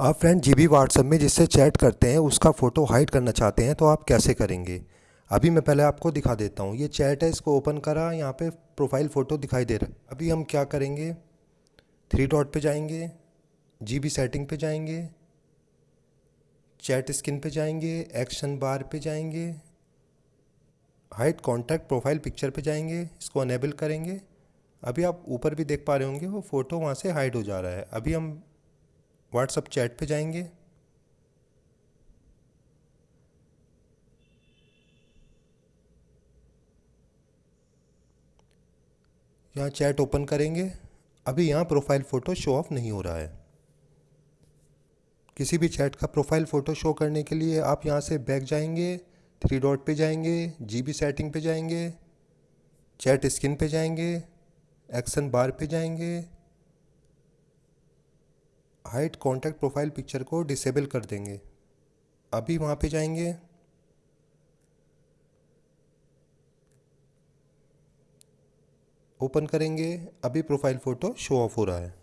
आप friend G B WhatsApp में जिससे चैट करते हैं, उसका फ़ोटो हाइड करना चाहते हैं तो आप कैसे करेंगे? अभी मैं पहले आपको दिखा देता हूँ। ये चैट है, इसको ओपन करा, यहाँ पे प्रोफ़ाइल फ़ोटो दिखाई दे रहा है। अभी हम क्या करेंगे? थ्री डॉट पे जाएँगे जी बी सेटिंग पे जाएँगे चैट स्क्रीन पे जाएँगे एक्शन बार पे जाएँगे हाइड कॉन्टैक्ट प्रोफ़ाइल पिक्चर पे जाएँगे, इसको अनेबल करेंगे। अभी आप ऊपर भी देख पा रहे होंगे, वो फ़ोटो वहाँ से हाइड हो जा रहा है। अभी हम व्हाट्सअप चैट पे जाएँगे। यहाँ चैट ओपन करेंगे। अभी यहाँ प्रोफ़ाइल फ़ोटो शो ऑफ़ नहीं हो रहा है। किसी भी चैट का प्रोफ़ाइल फ़ोटो शो करने के लिए आप यहाँ से बैक जाएँगे थ्री डॉट पे जाएँगे जीबी सेटिंग पे जाएँगे चैट स्क्रीन पे जाएँगे एक्शन बार पे जाएँगे। हाइट कॉन्टैक्ट प्रोफ़ाइल पिक्चर को डिसेबल कर देंगे। अभी वहाँ पे जाएँगे। ओपन करेंगे। अभी प्रोफ़ाइल फ़ोटो शो ऑफ़ हो रहा है।